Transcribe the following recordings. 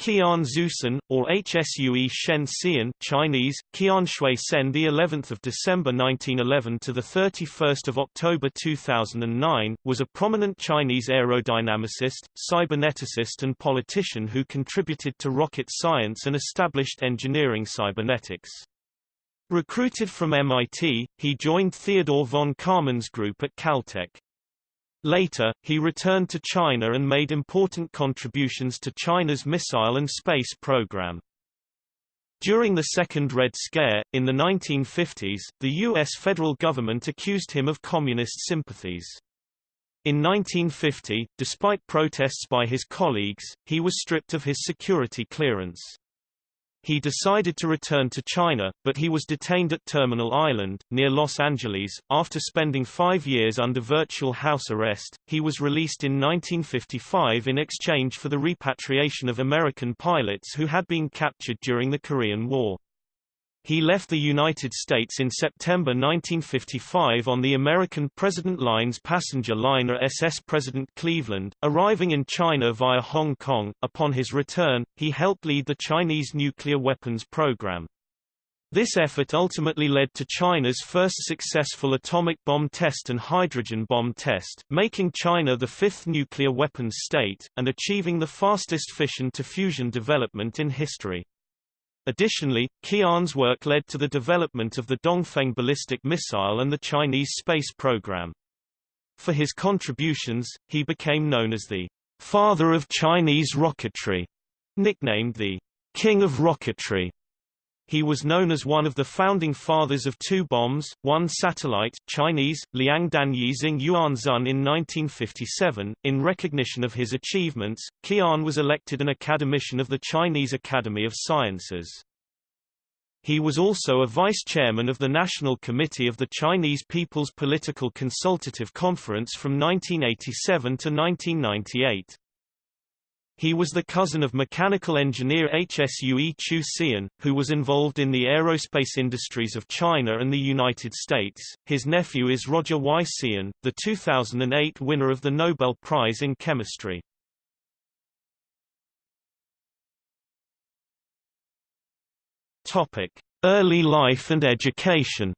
Qian Xuesen, or Hsue Shen Xian Chinese, Qian Shui Sen the 11th of December 1911 to the 31st of October 2009, was a prominent Chinese aerodynamicist, cyberneticist and politician who contributed to rocket science and established engineering cybernetics. Recruited from MIT, he joined Theodore von Karman's group at Caltech. Later, he returned to China and made important contributions to China's missile and space program. During the Second Red Scare, in the 1950s, the U.S. federal government accused him of communist sympathies. In 1950, despite protests by his colleagues, he was stripped of his security clearance. He decided to return to China, but he was detained at Terminal Island, near Los Angeles. After spending five years under virtual house arrest, he was released in 1955 in exchange for the repatriation of American pilots who had been captured during the Korean War. He left the United States in September 1955 on the American President Lines passenger liner SS President Cleveland, arriving in China via Hong Kong. Upon his return, he helped lead the Chinese nuclear weapons program. This effort ultimately led to China's first successful atomic bomb test and hydrogen bomb test, making China the fifth nuclear weapons state, and achieving the fastest fission-to-fusion development in history. Additionally, Qian's work led to the development of the Dongfeng ballistic missile and the Chinese space program. For his contributions, he became known as the father of Chinese rocketry, nicknamed the king of rocketry. He was known as one of the founding fathers of two bombs, one satellite Chinese, Liang Danyizing Yuanzun in 1957. In recognition of his achievements, Qian was elected an academician of the Chinese Academy of Sciences. He was also a vice-chairman of the National Committee of the Chinese People's Political Consultative Conference from 1987 to 1998. He was the cousin of mechanical engineer Hsue Chu Xian, who was involved in the aerospace industries of China and the United States. His nephew is Roger Y. Tsien, the 2008 winner of the Nobel Prize in Chemistry. Topic: Early life and education.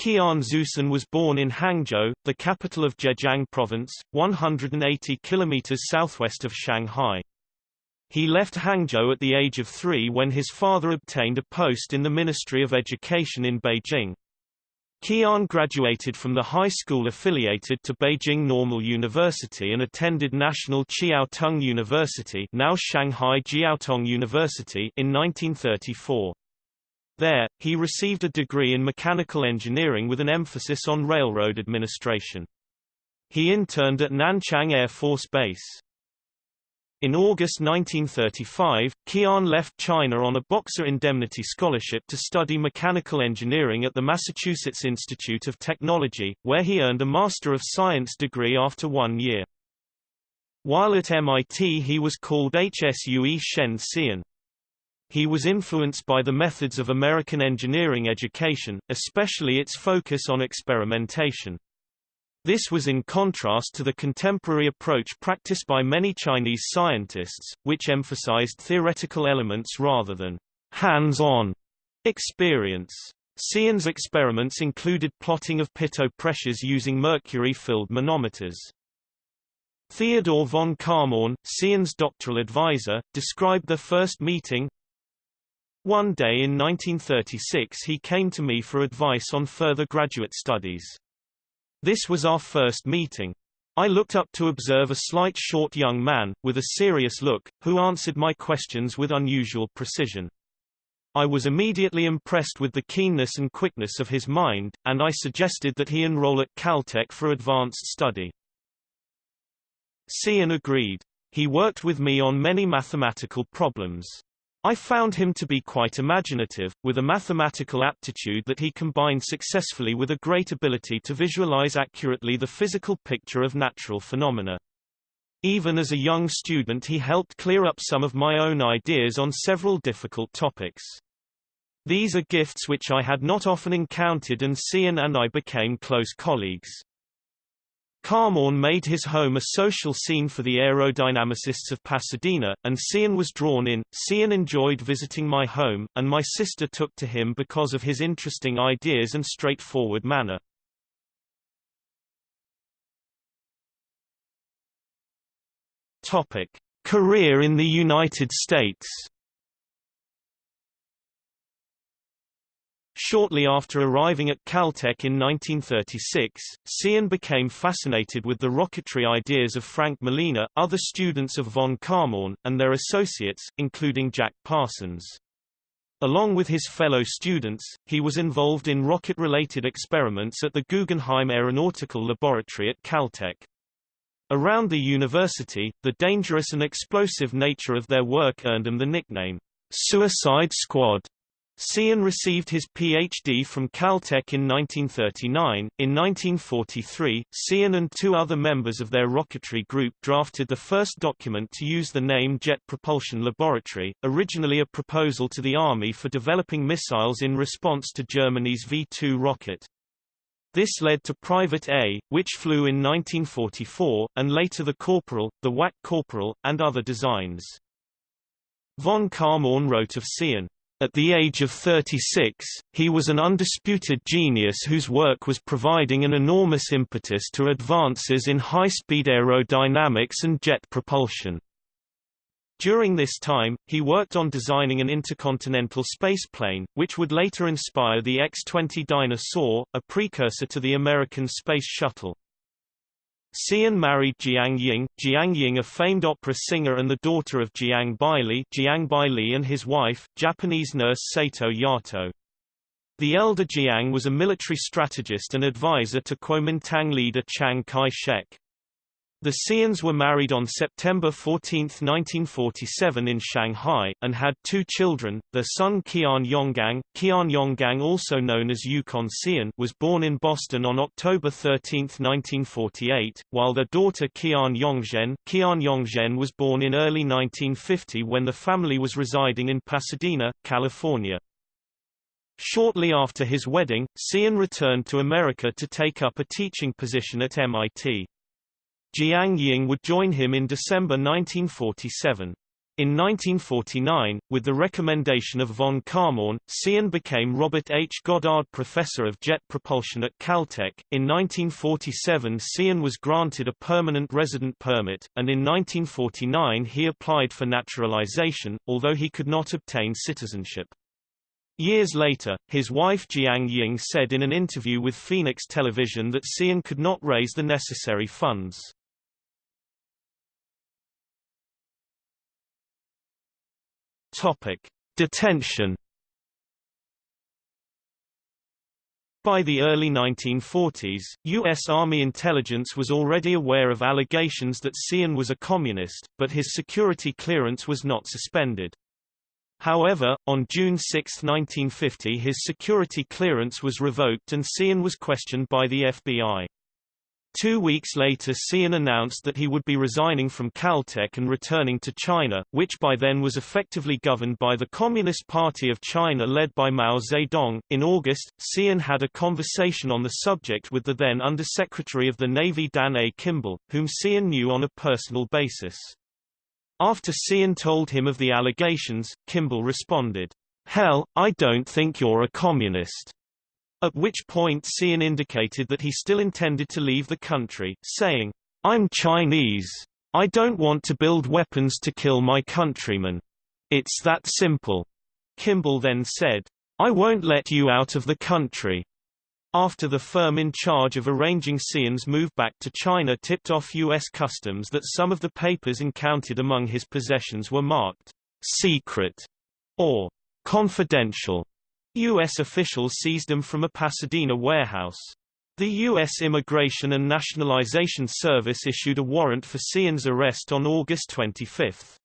Qian Xuesen was born in Hangzhou, the capital of Zhejiang Province, 180 kilometers southwest of Shanghai. He left Hangzhou at the age of three when his father obtained a post in the Ministry of Education in Beijing. Qian graduated from the high school affiliated to Beijing Normal University and attended National Chiaotong University now Shanghai Jiaotong University in 1934. There, he received a degree in mechanical engineering with an emphasis on railroad administration. He interned at Nanchang Air Force Base. In August 1935, Qian left China on a Boxer Indemnity Scholarship to study mechanical engineering at the Massachusetts Institute of Technology, where he earned a Master of Science degree after one year. While at MIT he was called Hsue Shen Xian. He was influenced by the methods of American engineering education, especially its focus on experimentation. This was in contrast to the contemporary approach practiced by many Chinese scientists, which emphasized theoretical elements rather than hands-on experience. Xian's experiments included plotting of pitot pressures using mercury-filled manometers. Theodore von Karman, Xian's doctoral advisor, described their first meeting, one day in 1936 he came to me for advice on further graduate studies. This was our first meeting. I looked up to observe a slight short young man, with a serious look, who answered my questions with unusual precision. I was immediately impressed with the keenness and quickness of his mind, and I suggested that he enroll at Caltech for advanced study. Xian agreed. He worked with me on many mathematical problems. I found him to be quite imaginative, with a mathematical aptitude that he combined successfully with a great ability to visualize accurately the physical picture of natural phenomena. Even as a young student he helped clear up some of my own ideas on several difficult topics. These are gifts which I had not often encountered and Xian and I became close colleagues. Kármán made his home a social scene for the aerodynamicists of Pasadena, and Cian was drawn in. Cian enjoyed visiting my home, and my sister took to him because of his interesting ideas and straightforward manner. Topic: Career in the United States. Shortly after arriving at Caltech in 1936, Cian became fascinated with the rocketry ideas of Frank Malina, other students of von Kármán, and their associates, including Jack Parsons. Along with his fellow students, he was involved in rocket-related experiments at the Guggenheim Aeronautical Laboratory at Caltech. Around the university, the dangerous and explosive nature of their work earned them the nickname, Suicide Squad. Cian received his Ph.D. from Caltech in 1939. In 1943, Cian and two other members of their rocketry group drafted the first document to use the name Jet Propulsion Laboratory, originally a proposal to the Army for developing missiles in response to Germany's V-2 rocket. This led to Private A, which flew in 1944, and later the Corporal, the WAC Corporal, and other designs. Von Kármán wrote of Cian, at the age of 36, he was an undisputed genius whose work was providing an enormous impetus to advances in high-speed aerodynamics and jet propulsion. During this time, he worked on designing an intercontinental spaceplane, which would later inspire the X-20 Dyna-Soar, a precursor to the American Space Shuttle. Cian married Jiang Ying, Jiang Ying a famed opera singer and the daughter of Jiang Baili, Jiang Baili and his wife, Japanese nurse Sato Yato. The elder Jiang was a military strategist and advisor to Kuomintang leader Chiang Kai-shek. The Cians were married on September 14, 1947 in Shanghai, and had two children. Their son Qian Yonggang, Qian Yonggang also known as Yukon Cian was born in Boston on October 13, 1948, while their daughter Qian Yongzhen, Qian Yongzhen was born in early 1950 when the family was residing in Pasadena, California. Shortly after his wedding, Cian returned to America to take up a teaching position at MIT. Jiang Ying would join him in December 1947. In 1949, with the recommendation of von Kármán, Cian became Robert H. Goddard Professor of Jet Propulsion at Caltech. In 1947 Cian was granted a permanent resident permit, and in 1949 he applied for naturalization, although he could not obtain citizenship. Years later, his wife Jiang Ying said in an interview with Phoenix Television that Cian could not raise the necessary funds. Topic: Detention. By the early 1940s, U.S. Army intelligence was already aware of allegations that Cian was a communist, but his security clearance was not suspended. However, on June 6, 1950 his security clearance was revoked and Cian was questioned by the FBI. Two weeks later Cian announced that he would be resigning from Caltech and returning to China, which by then was effectively governed by the Communist Party of China led by Mao Zedong. In August, Cian had a conversation on the subject with the then Undersecretary of the Navy Dan A. Kimball, whom Cian knew on a personal basis. After Cian told him of the allegations, Kimball responded, Hell, I don't think you're a communist. At which point Cian indicated that he still intended to leave the country, saying, I'm Chinese. I don't want to build weapons to kill my countrymen. It's that simple. Kimball then said, I won't let you out of the country. After the firm in charge of arranging Cian's move back to China tipped off U.S. Customs that some of the papers encountered among his possessions were marked secret or confidential, U.S. officials seized them from a Pasadena warehouse. The U.S. Immigration and Nationalization Service issued a warrant for Cian's arrest on August 25.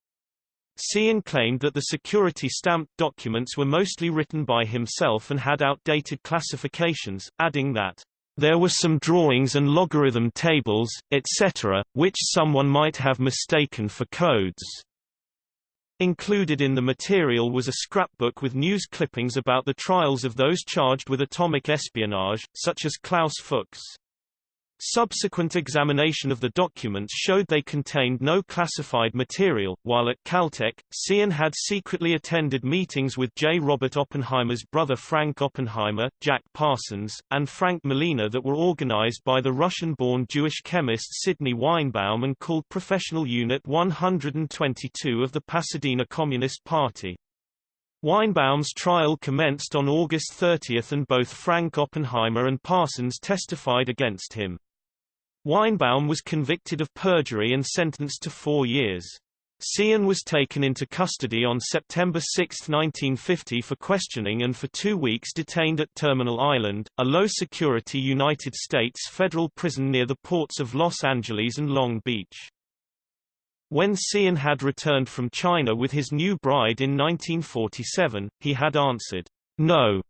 Cian claimed that the security stamped documents were mostly written by himself and had outdated classifications, adding that, "...there were some drawings and logarithm tables, etc., which someone might have mistaken for codes." Included in the material was a scrapbook with news clippings about the trials of those charged with atomic espionage, such as Klaus Fuchs. Subsequent examination of the documents showed they contained no classified material, while at Caltech, Cian had secretly attended meetings with J. Robert Oppenheimer's brother Frank Oppenheimer, Jack Parsons, and Frank Malina that were organized by the Russian-born Jewish chemist Sidney Weinbaum and called Professional Unit 122 of the Pasadena Communist Party. Weinbaum's trial commenced on August 30 and both Frank Oppenheimer and Parsons testified against him. Weinbaum was convicted of perjury and sentenced to four years. Cian was taken into custody on September 6, 1950 for questioning and for two weeks detained at Terminal Island, a low-security United States federal prison near the ports of Los Angeles and Long Beach. When Cian had returned from China with his new bride in 1947, he had answered, no,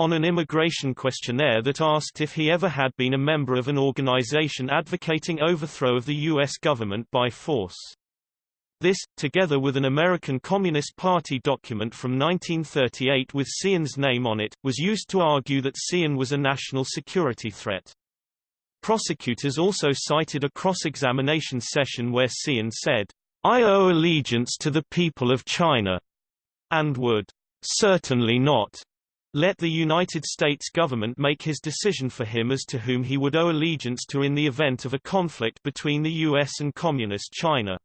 on an immigration questionnaire that asked if he ever had been a member of an organization advocating overthrow of the U.S. government by force. This, together with an American Communist Party document from 1938 with Cian's name on it, was used to argue that Cian was a national security threat. Prosecutors also cited a cross-examination session where Cian said, I owe allegiance to the people of China, and would certainly not let the United States government make his decision for him as to whom he would owe allegiance to in the event of a conflict between the U.S. and Communist China.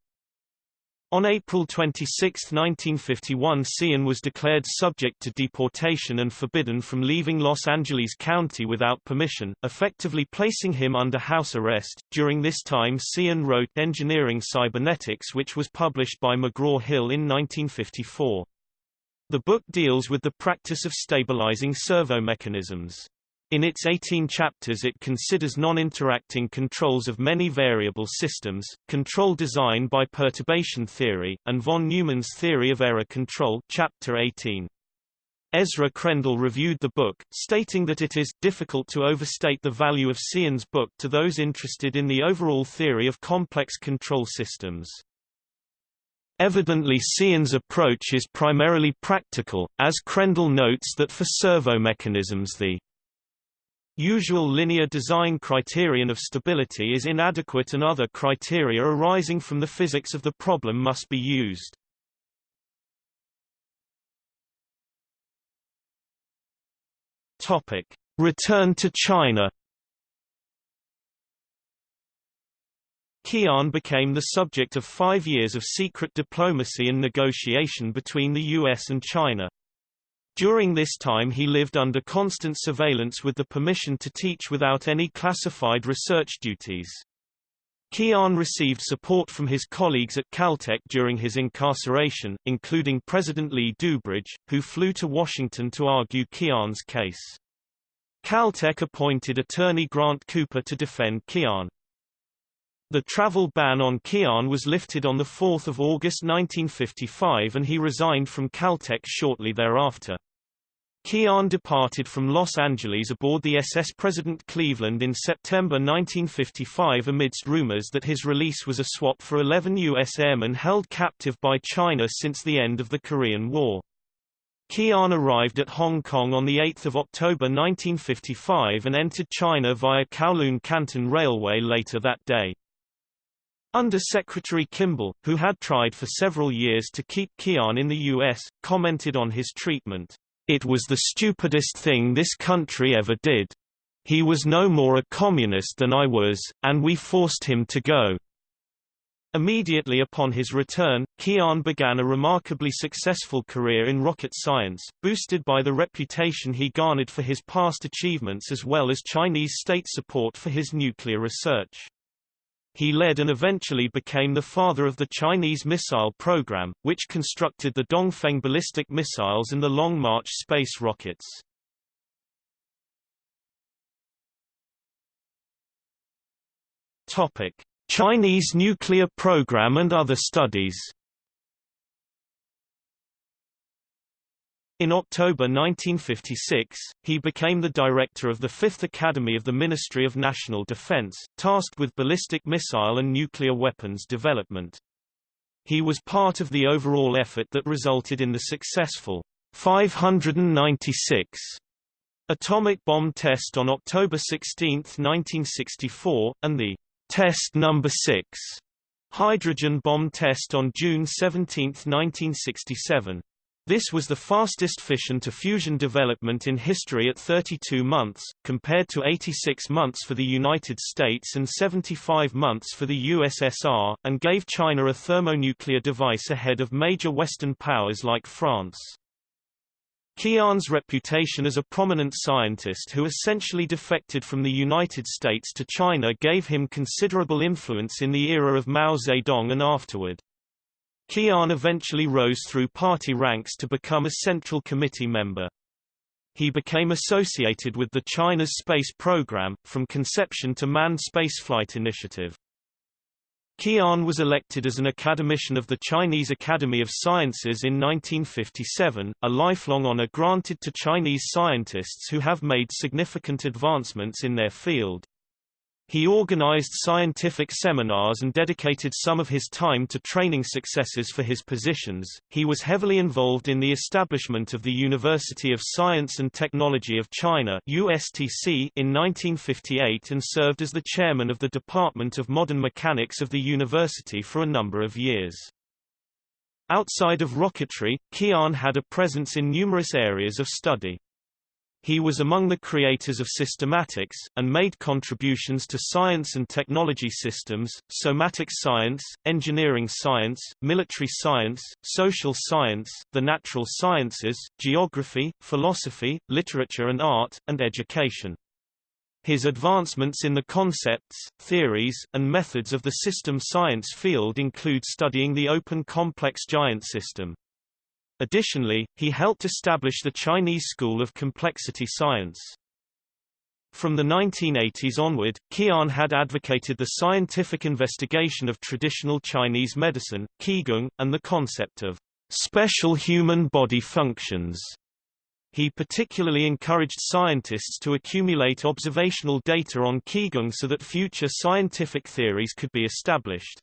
On April 26, 1951 Cian was declared subject to deportation and forbidden from leaving Los Angeles County without permission, effectively placing him under house arrest. During this time Cian wrote Engineering Cybernetics which was published by McGraw-Hill in 1954. The book deals with the practice of stabilizing servo mechanisms. In its 18 chapters it considers non-interacting controls of many variable systems, control design by perturbation theory, and von Neumann's theory of error control chapter 18. Ezra Krendel reviewed the book, stating that it is difficult to overstate the value of Cian's book to those interested in the overall theory of complex control systems. Evidently Cian's approach is primarily practical, as Krendel notes that for servo mechanisms the usual linear design criterion of stability is inadequate and other criteria arising from the physics of the problem must be used. Return to China Qian became the subject of five years of secret diplomacy and negotiation between the U.S. and China. During this time he lived under constant surveillance with the permission to teach without any classified research duties. Qian received support from his colleagues at Caltech during his incarceration, including President Lee DuBridge, who flew to Washington to argue Qian's case. Caltech appointed attorney Grant Cooper to defend Qian. The travel ban on Qian was lifted on 4 August 1955 and he resigned from Caltech shortly thereafter. Qian departed from Los Angeles aboard the SS President Cleveland in September 1955 amidst rumors that his release was a swap for 11 U.S. airmen held captive by China since the end of the Korean War. Qian arrived at Hong Kong on 8 October 1955 and entered China via Kowloon Canton Railway later that day. Under Secretary Kimball, who had tried for several years to keep Kian in the U.S., commented on his treatment, It was the stupidest thing this country ever did. He was no more a communist than I was, and we forced him to go. Immediately upon his return, Kian began a remarkably successful career in rocket science, boosted by the reputation he garnered for his past achievements as well as Chinese state support for his nuclear research. He led and eventually became the father of the Chinese missile program, which constructed the Dongfeng ballistic missiles and the Long March space rockets. Topic: Chinese nuclear program and other studies. In October 1956, he became the director of the Fifth Academy of the Ministry of National Defense, tasked with ballistic missile and nuclear weapons development. He was part of the overall effort that resulted in the successful 596 atomic bomb test on October 16, 1964, and the test number 6 hydrogen bomb test on June 17, 1967. This was the fastest fission-to-fusion development in history at 32 months, compared to 86 months for the United States and 75 months for the USSR, and gave China a thermonuclear device ahead of major Western powers like France. Qian's reputation as a prominent scientist who essentially defected from the United States to China gave him considerable influence in the era of Mao Zedong and afterward. Qian eventually rose through party ranks to become a Central Committee member. He became associated with the China's space program, from conception to manned spaceflight initiative. Qian was elected as an academician of the Chinese Academy of Sciences in 1957, a lifelong honor granted to Chinese scientists who have made significant advancements in their field. He organized scientific seminars and dedicated some of his time to training successors for his positions. He was heavily involved in the establishment of the University of Science and Technology of China (USTC) in 1958 and served as the chairman of the Department of Modern Mechanics of the university for a number of years. Outside of rocketry, Qian had a presence in numerous areas of study. He was among the creators of systematics, and made contributions to science and technology systems, somatic science, engineering science, military science, social science, the natural sciences, geography, philosophy, literature and art, and education. His advancements in the concepts, theories, and methods of the system science field include studying the open complex giant system. Additionally, he helped establish the Chinese School of Complexity Science. From the 1980s onward, Qian had advocated the scientific investigation of traditional Chinese medicine, Qigong, and the concept of special human body functions. He particularly encouraged scientists to accumulate observational data on Qigong so that future scientific theories could be established.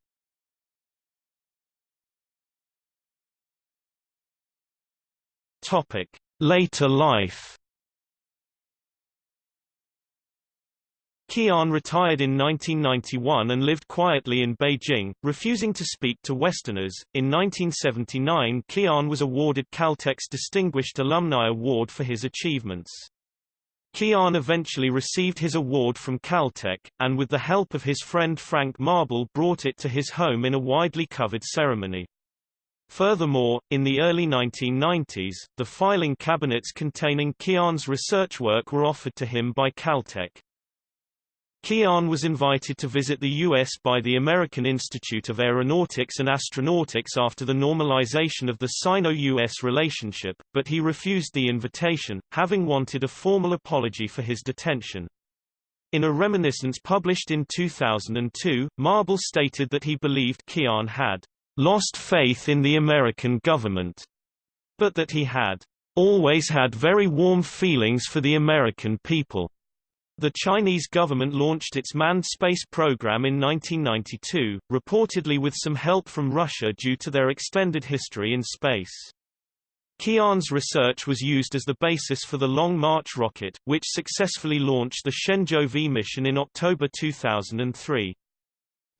Topic: Later life. Qian retired in 1991 and lived quietly in Beijing, refusing to speak to Westerners. In 1979, Qian was awarded Caltech's Distinguished Alumni Award for his achievements. Qian eventually received his award from Caltech, and with the help of his friend Frank Marble brought it to his home in a widely covered ceremony. Furthermore, in the early 1990s, the filing cabinets containing Qian's research work were offered to him by Caltech. Qian was invited to visit the U.S. by the American Institute of Aeronautics and Astronautics after the normalization of the Sino-U.S. relationship, but he refused the invitation, having wanted a formal apology for his detention. In a reminiscence published in 2002, Marble stated that he believed Qian had lost faith in the American government, but that he had always had very warm feelings for the American people. The Chinese government launched its manned space program in 1992, reportedly with some help from Russia due to their extended history in space. Qian's research was used as the basis for the Long March rocket, which successfully launched the Shenzhou V mission in October 2003.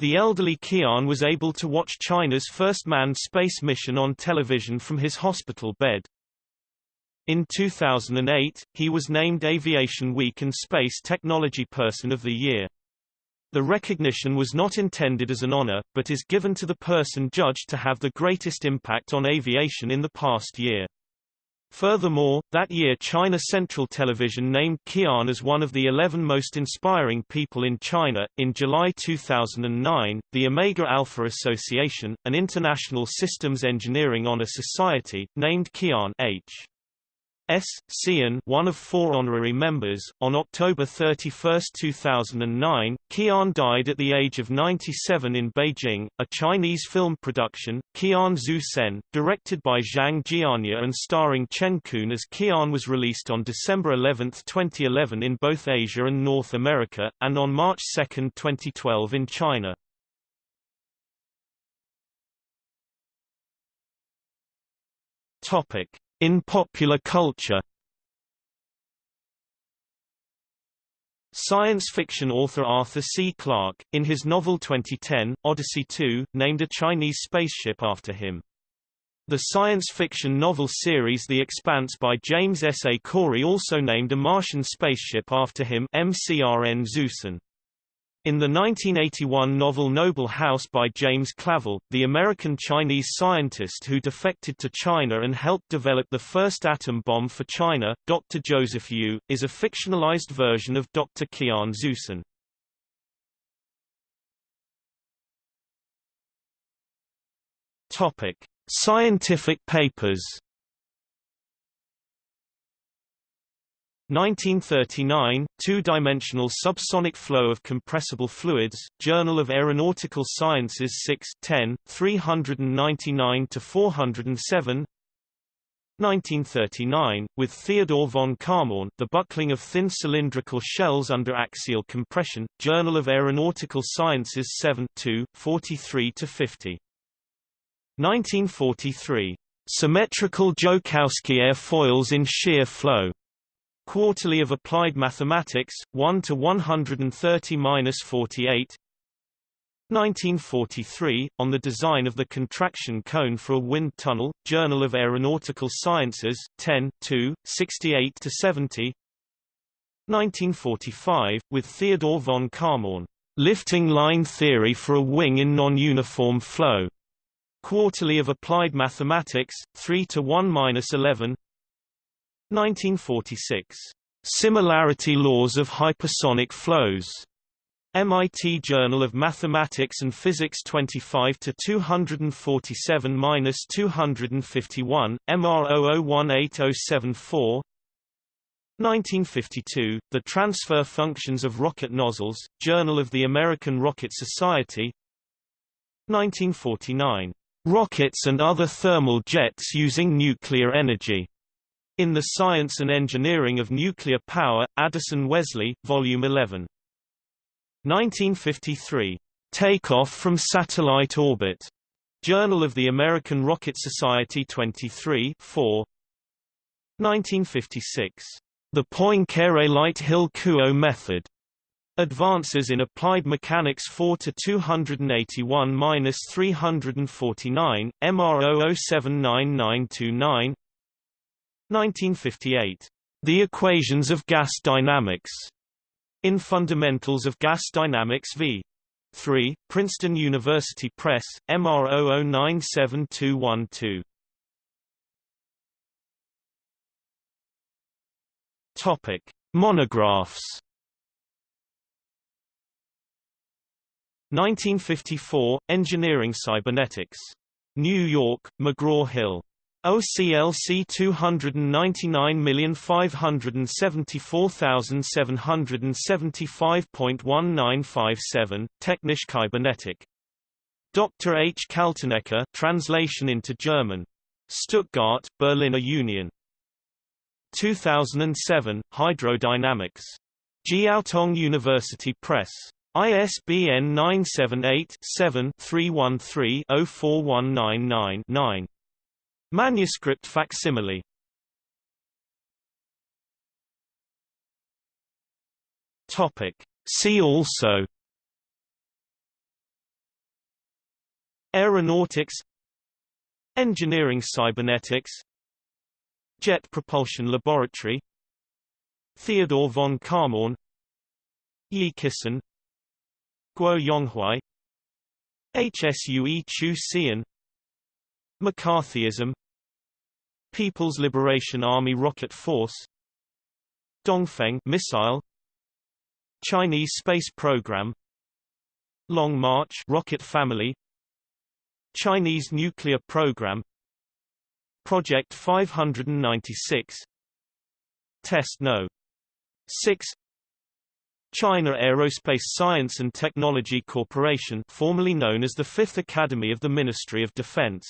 The elderly Qian was able to watch China's first manned space mission on television from his hospital bed. In 2008, he was named Aviation Week and Space Technology Person of the Year. The recognition was not intended as an honor, but is given to the person judged to have the greatest impact on aviation in the past year. Furthermore, that year China Central Television named Qian as one of the 11 most inspiring people in China. In July 2009, the Omega Alpha Association, an international systems engineering honor society, named Qian H. S. Xian, one of four honorary members. On October 31, 2009, Qian died at the age of 97 in Beijing. A Chinese film production, Qian Zhu Sen, directed by Zhang Jianya and starring Chen Kun as Qian was released on December 11, 2011 in both Asia and North America, and on March 2, 2012 in China. Topic. In popular culture Science fiction author Arthur C. Clarke, in his novel 2010, Odyssey 2, named a Chinese spaceship after him. The science fiction novel series The Expanse by James S. A. Corey also named a Martian spaceship after him MCRN Zeusen. In the 1981 novel Noble House by James Clavell, the American-Chinese scientist who defected to China and helped develop the first atom bomb for China, Dr. Joseph Yu, is a fictionalized version of Dr. Qian Xuesen. Topic: Scientific papers 1939, Two-dimensional subsonic flow of compressible fluids, Journal of Aeronautical Sciences 6 10, 399–407 1939, with Theodore von Kármán, The Buckling of Thin Cylindrical Shells Under Axial Compression, Journal of Aeronautical Sciences 7 2, 43–50. 1943. Symmetrical Joukowsky airfoils in shear flow. Quarterly of Applied Mathematics, 1 to 130-48. 1943, on the design of the contraction cone for a wind tunnel, Journal of Aeronautical Sciences, 10, 2, 68 to 70. 1945, with Theodore von Kármán, lifting line theory for a wing in non-uniform flow. Quarterly of Applied Mathematics, 3 to 1-11. 1946. Similarity Laws of Hypersonic Flows. MIT Journal of Mathematics and Physics 25 to 247-251, MR00180774. 1952, The Transfer Functions of Rocket Nozzles, Journal of the American Rocket Society 1949. Rockets and other thermal jets using nuclear energy. In the Science and Engineering of Nuclear Power, Addison Wesley, Volume 11. 1953. Takeoff from Satellite Orbit. Journal of the American Rocket Society 23 4. 1956. The Poincare-Lighthill Kuo method. Advances in Applied Mechanics 4 to 281-349, MR 00799929 1958. The Equations of Gas Dynamics. In Fundamentals of Gas Dynamics v. 3, Princeton University Press, MR 0097212. Topic: Monographs. 1954, Engineering Cybernetics. New York, McGraw-Hill. OCLC 299,574,775.1957, Technisch Kybernetik. Dr. H. Kaltenecker translation into German. Stuttgart, Berliner Union. 2007, Hydrodynamics. Jiaotong University Press. ISBN 978 7 313 04199 9. Manuscript facsimile. Topic. See also. Aeronautics. Engineering cybernetics. Jet Propulsion Laboratory. Theodore von Kármán Yi Kisan Guo Yonghui HSUE Chu Xian. McCarthyism People's Liberation Army Rocket Force Dongfeng missile Chinese space program Long March rocket family Chinese nuclear program Project 596 Test No. 6 China Aerospace Science and Technology Corporation formerly known as the Fifth Academy of the Ministry of Defense